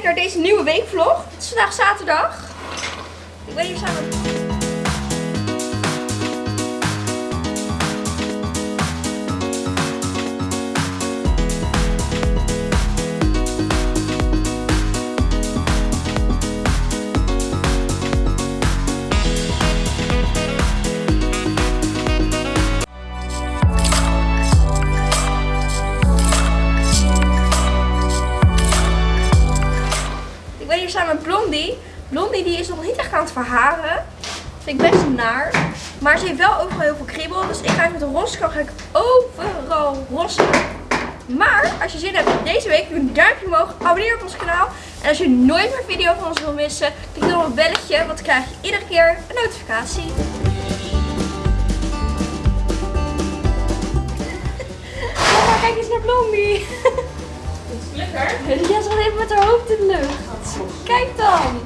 kijken naar deze nieuwe weekvlog. Het is vandaag zaterdag. Ben hier samen samen met Blondie. Blondie die is nog niet echt aan het verharen. Vind ik best naar. Maar ze heeft wel overal heel veel kriebel. Dus ik ga even met de roskar ik overal rossen. Maar als je zin hebt deze week, doe een duimpje omhoog. Abonneer op ons kanaal. En als je nooit meer video van ons wil missen, klik dan op het belletje. Want dan krijg je iedere keer een notificatie. Ja, kijk eens naar Blondie. Lekker. Ja, even met haar hoofd in de lucht. Kijk dan.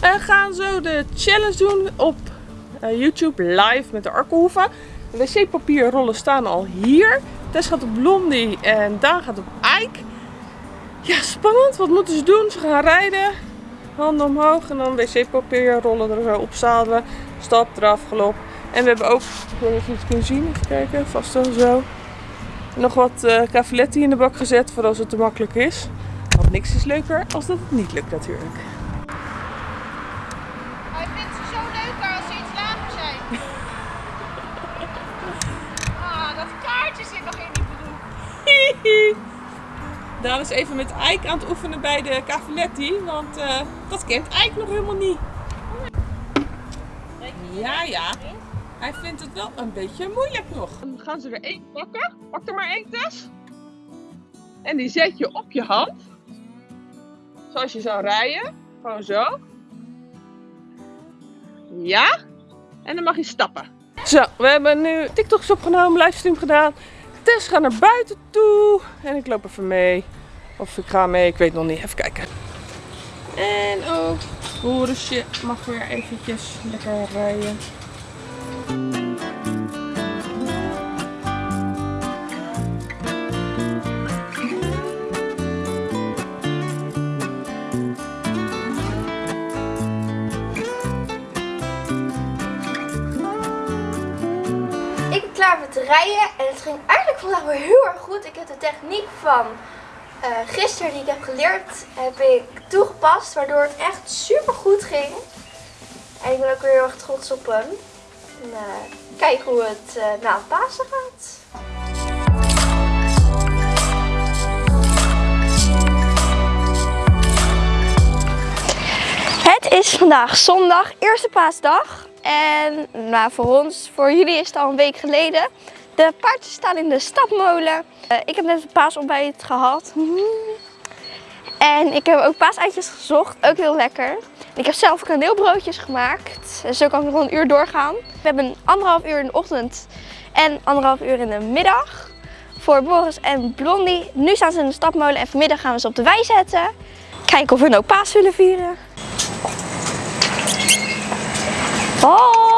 We gaan zo de challenge doen op eh, YouTube live met de Arkenhoeven. De wc-papierrollen staan al hier. Tess gaat op Blondie en Daan gaat op Ike. Ja, spannend. Wat moeten ze doen? Ze gaan rijden. Handen omhoog en dan wc-papierrollen er zo opzadelen. Stap, eraf, galop. En we hebben ook, ik weet niet of je het kunt zien, even kijken, vast wel zo. Nog wat eh cavaletti in de bak gezet voor als het te makkelijk is. Want niks is leuker als dat het niet lukt natuurlijk. Hij vindt ze zo leuker als ze iets lager zijn. Ah, dat kaartje zit nog in die broek. Daan is even met Ike aan het oefenen bij de Cavaletti, want eh, dat kent Ike nog helemaal niet. Ja, ja. Hij vindt het wel een beetje moeilijk nog. Dan gaan ze er één pakken. Pak er maar één, Tess. En die zet je op je hand. Zoals je zou rijden. Gewoon zo. Ja. En dan mag je stappen. Zo, we hebben nu TikToks opgenomen, livestream gedaan. Tess gaat naar buiten toe. En ik loop even mee. Of ik ga mee, ik weet nog niet. Even kijken. En ook Borisje mag weer eventjes lekker rijden. En het ging eigenlijk vandaag weer heel erg goed. Ik heb de techniek van eh, gisteren die ik heb geleerd, heb ik toegepast, waardoor het echt super goed ging. En ik ben ook weer heel erg trots op hem. Eh, kijk hoe het eh, na het Pasen gaat. Het is vandaag zondag, eerste paasdag. En nou, voor ons, voor jullie is het al een week geleden. De paardjes staan in de stapmolen. Eh, ik heb net een paasontbijt gehad. En ik heb ook paaseitjes gezocht, ook heel lekker. Ik heb zelf kaneelbroodjes gemaakt. Zo kan ik nog een uur doorgaan. We hebben anderhalf uur in de ochtend en anderhalf uur in de middag. Voor Boris en Blondie. Nu staan ze in de stapmolen en vanmiddag gaan we ze op de wei zetten. Kijken of we nou paas willen vieren. Hoi!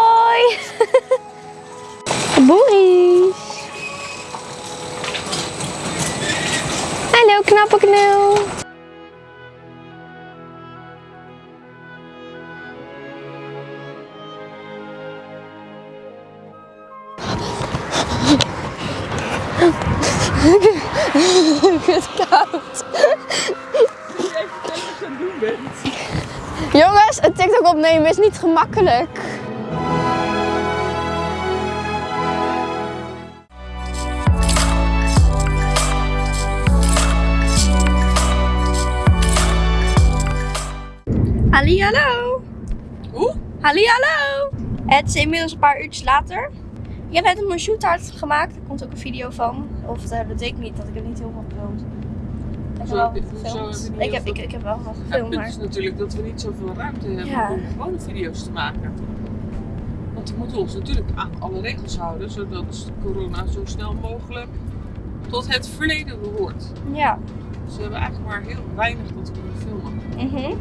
Boris! Hallo knappe knul! Het is koud. Even wat je aan het doen bent. Jongens, een TikTok opnemen is niet gemakkelijk. Halli, hallo. Hoe? Halli, hallo. Het is inmiddels een paar uurtjes later. Ik heb net een shoothard gemaakt. Er komt ook een video van. Of eh, dat weet ik niet, dat ik heb niet heel veel gefilmd. Ik heb wel gefilmd. Ik heb, veel- ik, ik heb wel Het gefilmd, punt maar... is natuurlijk dat we niet zoveel ruimte hebben Ja. om gewone video's te maken. Want we moeten ons natuurlijk aan alle regels houden, zodat corona zo snel mogelijk tot het verleden behoort. Ja. Dus we hebben eigenlijk maar heel weinig dat we kunnen filmen. Mhm.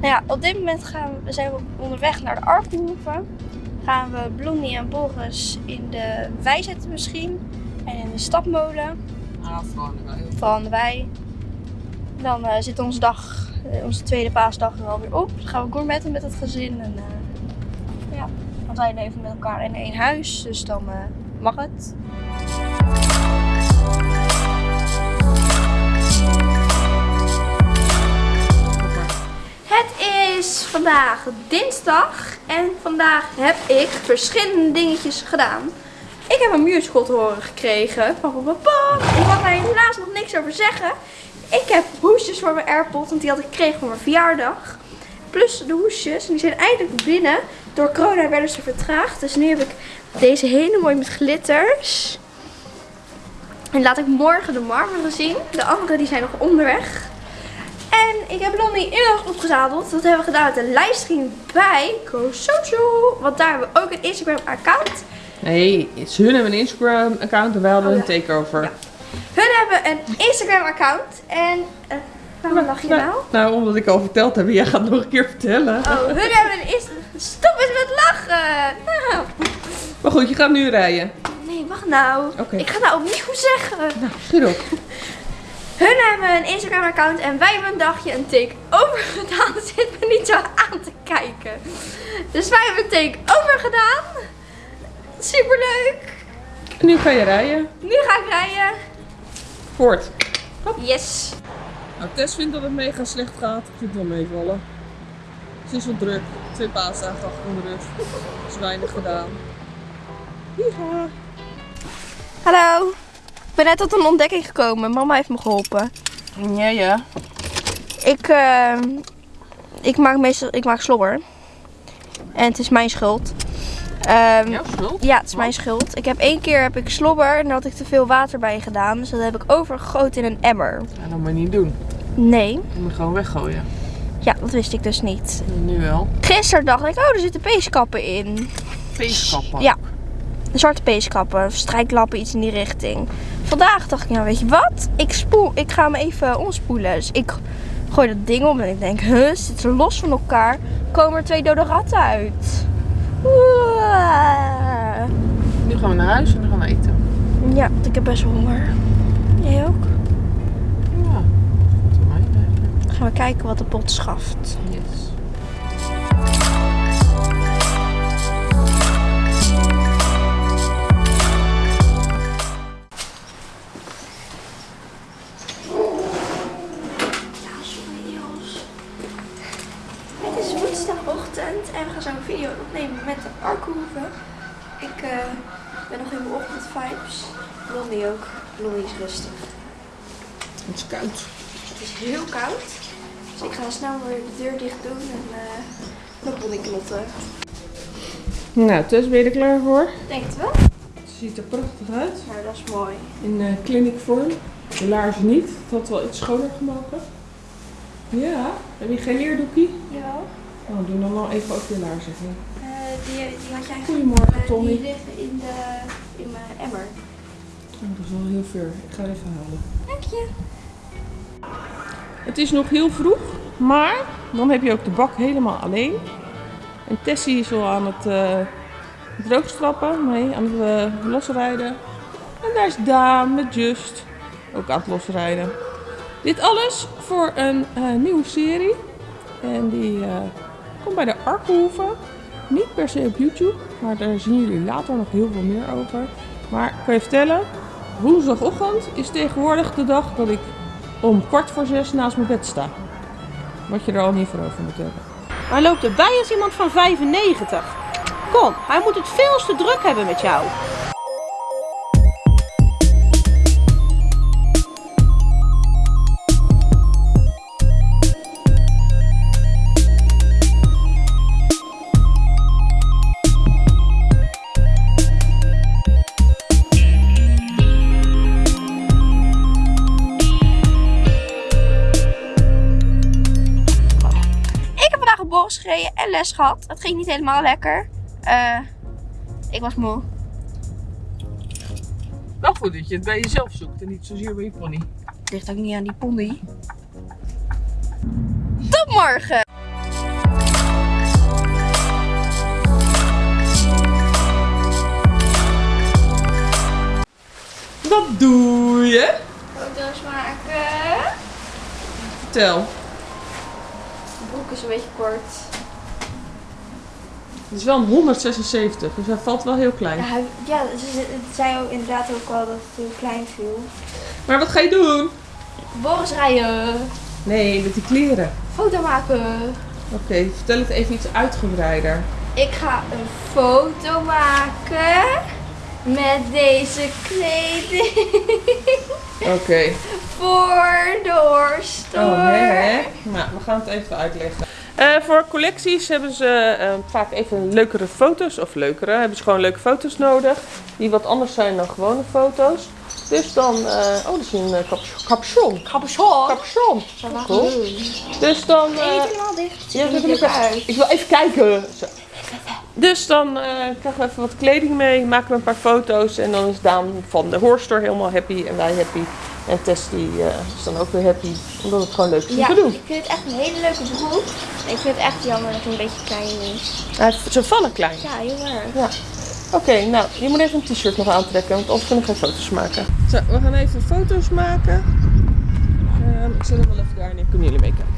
Nou ja, op dit moment gaan we, zijn we onderweg naar de Arkenhoeven. Gaan we Blondie en Boris in de wei zetten misschien. En in de stapmolen. Ah, vooral erbij. Vooral aan de wei. Dan eh, zit onze dag, eh, onze tweede paasdag er alweer op. Dan gaan we gourmetten met het gezin. En, eh, ja, want wij leven met elkaar in één huis. Dus dan mag het. Is vandaag dinsdag en vandaag heb ik verschillende dingetjes gedaan. Ik heb een te horen gekregen van papa. Ik mag daar helaas nog niks over zeggen. Ik heb hoesjes voor mijn AirPod, want die had ik gekregen voor mijn verjaardag. Plus de hoesjes, en die zijn eindelijk binnen. Door corona werden ze vertraagd. Dus nu heb ik deze hele mooie met glitters. En laat ik morgen de marmeren zien. De andere die zijn nog onderweg. En ik heb Lonnie inmiddels opgezadeld. Dat hebben we gedaan met een livestream bij GoSocial. Want daar hebben we ook een Instagram account. Nee, ze hun hebben een Instagram account en wij hadden Oh, een takeover. Ja. Hun hebben een Instagram account. En uh, waarom lach je nou? Nou, omdat ik al verteld heb, jij gaat nog een keer vertellen. Oh, hun hebben een Insta... Stop eens met lachen! Nou, Maar goed, je gaat nu rijden. nee, wacht nou. Oké. Ik ga nou opnieuw zeggen. Nou, schiet op. Hun hebben een Instagram account en wij hebben een dagje een take-over gedaan. Zit me niet zo aan te kijken. Dus wij hebben een take-over gedaan. Superleuk. Nu ga je rijden. Nu ga ik rijden. Voort. Yes. Nou, Tess vindt dat het mega slecht gaat. Ik vind het wel meevallen. Het is wel druk. Twee paasdagen achter de rug. Er is weinig gedaan. Ja. Hallo. Ik ben net tot een ontdekking gekomen. Mama heeft me geholpen. Ja, ja. Ik, eh, ik maak meestal ik maak slobber. En het is mijn schuld. Ehm, Jouw schuld? Ja, het is mijn schuld. Ik heb één keer heb ik slobber en daar had ik te veel water bij gedaan. Dus dat heb ik overgegoten in een emmer. Ja, dat moet je niet doen. Nee. Je moet gewoon weggooien. Ja, dat wist ik dus niet. Nu wel. Gisteren dacht ik, oh, er zitten peeskappen in. Feestkappen. Ja. Zwarte peeskappen, strijklappen, iets in die richting. Vandaag dacht ik, nou weet je wat? Ik, spoel, ik ga hem even omspoelen. Dus ik gooi dat ding om en ik denk, huh, zitten ze los van elkaar? Komen er twee dode ratten uit? Oeh. Nu gaan we naar huis en dan gaan we eten. Ja, want ik heb best honger. Jij ook? Ja. Goed mij gaan we kijken wat de pot schaft. Yes. Ochtendvibes. Blondie ook. Blondie is rustig. Het is koud. Het is heel koud. Dus ik ga snel weer de deur dicht doen en eh nog Blondie knotten. Nou, Tess, ben je er klaar voor? Denk het wel? Het ziet er prachtig uit. Nou, dat is mooi. In uh, clinicvorm. De laarzen niet. Het had wel iets schoner gemogen. Ja. Heb je geen leerdoekie? Jawel. Oh, doe dan nog even ook je laarzen. Eh, die, die had jij Goedemorgen, Tommy. Die liggen in, de, in mijn emmer. Oh, dat is wel heel ver. Ik ga even halen. Dank je. Het is nog heel vroeg, maar dan heb je ook de bak helemaal alleen. En Tessie is al aan het uh, droogstrappen, nee, aan het uh, losrijden. En daar is Daan met Just ook aan het losrijden. Dit alles voor een uh, nieuwe serie. En die uh, komt bij de Arkenhoeven. Niet per se op YouTube, maar daar zien jullie later nog heel veel meer over. Maar ik kan je vertellen, woensdagochtend is tegenwoordig de dag dat ik om kwart voor zes naast mijn bed sta. Wat je er al niet voor over moet hebben. Hij loopt erbij als iemand van 95. Kom, hij moet het veel te druk hebben met jou. Gereden en les gehad. Het ging niet helemaal lekker. Uh, ik was moe. Wel goed dat je het bij jezelf zoekt en niet zozeer bij je pony. Het ligt ook niet aan die pony. Tot morgen! Wat doe je? Foto's maken. Vertel. Broek is een beetje kort. Het is wel een 176, dus hij valt wel heel klein. Ja, hij- ja ze, zei ook inderdaad ook wel dat het heel klein viel. Maar wat ga je doen? Boris rijden. Nee, met die kleren. Foto maken. Oké, vertel het even iets uitgebreider. Ik ga een foto maken met deze kleding Oké. voor de Horstore. Oh, hè, hè? Nou, we gaan het even uitleggen. Eh, voor collecties hebben ze eh, vaak even leukere foto's, of leukere, hebben ze gewoon leuke foto's nodig. Die wat anders zijn dan gewone foto's. Dus dan, eh, oh, dat is een uh, capuchon. Capuchon. Capuchon. Cool. Dus dan, eh, niet helemaal dicht. ja, er ik, leuk even- uit. ik wil even kijken. Zo. Dus dan eh, krijgen we even wat kleding mee, maken we een paar foto's en dan is Daan van de Horstore helemaal happy en wij happy. En Tess die eh, is dan ook weer happy, omdat het gewoon leuk is om Ja, te doen. ik vind het echt een hele leuke broek. Ik vind het echt jammer dat hij een beetje klein is. Hij Ze vallen klein. Ja, heel erg. Ja. Oké, nou, je moet even een t-shirt nog aantrekken, want anders kunnen we geen foto's maken. Zo, we gaan even foto's maken. Ehm, ik zet hem wel even daar en kunnen jullie meekijken.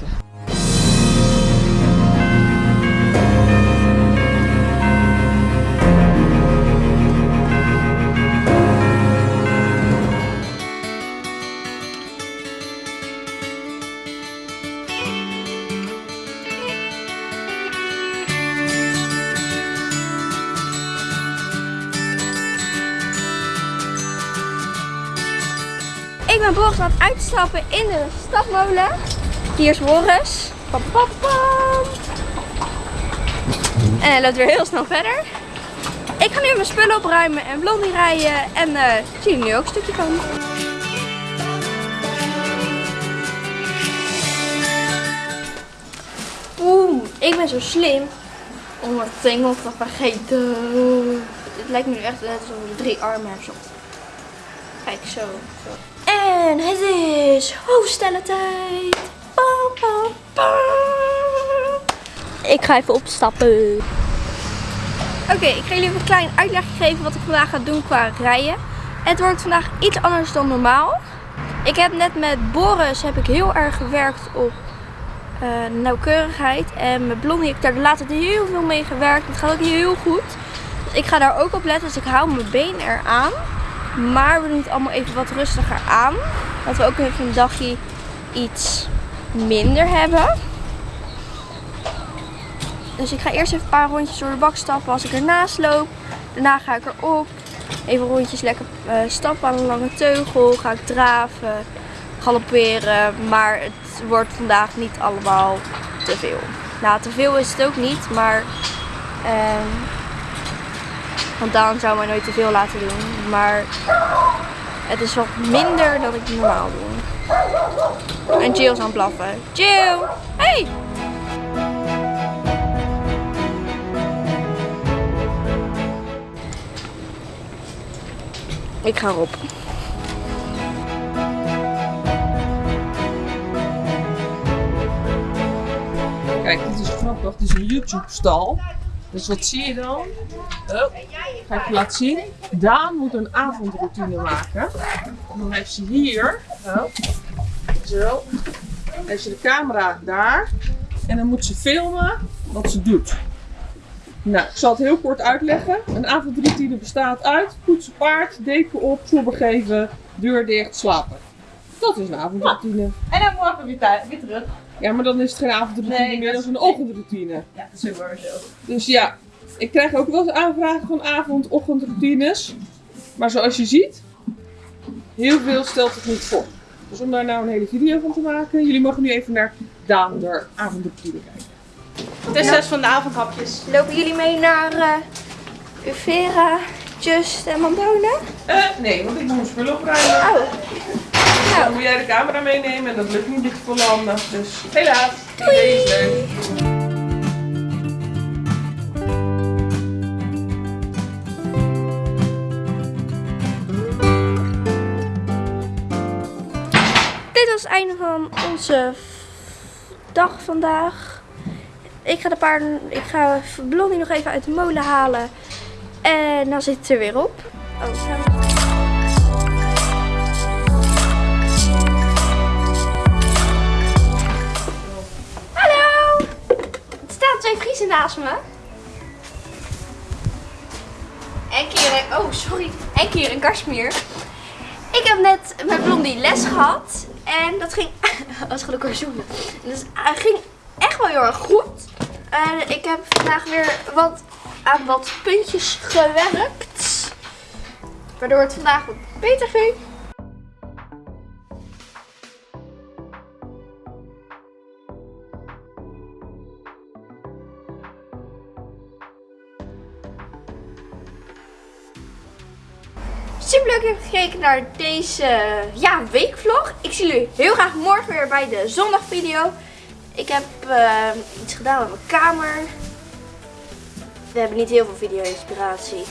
Boris aan het uitstappen in de stadmolen. Hier is pam. En hij loopt weer heel snel verder. Ik ga nu mijn spullen opruimen en Blondie rijden. En eh zie je nu ook een stukje van. Oeh, ik ben zo slim om het tengel te vergeten. Het lijkt me nu echt net alsof ik drie armen heb. Kijk, zo. zo. En het is hoofdstellentijd. Pam. Ik ga even opstappen. Oké, ik ga jullie even een klein uitleg geven wat ik vandaag ga doen qua rijden. Het wordt vandaag iets anders dan normaal. Ik heb net met Boris heb ik heel erg gewerkt op eh, nauwkeurigheid. En met Blondie heb ik daar de laatste heel veel mee gewerkt. Het gaat ook heel goed. Dus ik ga daar ook op letten. Dus ik hou mijn been eraan. Maar we doen het allemaal even wat rustiger aan. Dat we ook even een dagje iets minder hebben. Dus ik ga eerst even een paar rondjes door de bak stappen als ik ernaast loop. Daarna ga ik erop. Even rondjes lekker eh, stappen aan een lange teugel. Ga ik draven, galopperen. Maar het wordt vandaag niet allemaal te veel. Nou, te veel is het ook niet, maar... ehm, want Daan zou mij nooit te veel laten doen. Maar het is wat minder dan ik normaal doe. En Jill is aan het blaffen. Jill! Hey! Ik ga erop. Kijk, dit is grappig. Dit is een YouTube-stal. Dus wat zie je dan? Oh, ga ik je laten zien. Daan moet een avondroutine maken. En dan heeft ze hier, oh, zo, heeft ze de camera daar. En dan moet ze filmen wat ze doet. Nou, ik zal het heel kort uitleggen. Een avondroutine bestaat uit poetsen paard, deken op, slobber geven, deur dicht, slapen. Dat is een avondroutine. En dan morgen weer, weer terug. Ja, maar dan is het geen avondroutine Nee, meer, dat is een ochtendroutine. Ja, dat is zo. Dus ja, ik krijg ook wel eens aanvragen van avond-ochtendroutines. Maar zoals je ziet, heel veel stelt het niet voor. Dus om daar nou een hele video van te maken, jullie mogen nu even naar Daan de avondroutine kijken. Het is zes van de avondhapjes. Lopen jullie mee naar eh Uvera, Just en Mandone? Eh, nee, want ik moet mijn spullen opruimen. Oh, Dan nou, moet jij de camera meenemen en dat lukt niet met volle handen. Dus helaas, is leuk. dit was het einde van onze dag vandaag. Ik ga de paarden, ik ga Blondie nog even uit de molen halen. En dan zit het er weer op. Oh, En Kieran, oh sorry, en Kieran Kashmir. Ik heb net met Blondie les gehad. En dat ging, als gelukkig zoenen. Dus het ging echt wel heel erg goed. En ik heb vandaag weer wat aan wat puntjes gewerkt. Waardoor het vandaag wat beter ging. Gekeken naar deze ja, weekvlog. Ik zie jullie heel graag morgen weer bij de zondagvideo. Ik heb eh, iets gedaan met mijn kamer. We hebben niet heel veel video-inspiratie.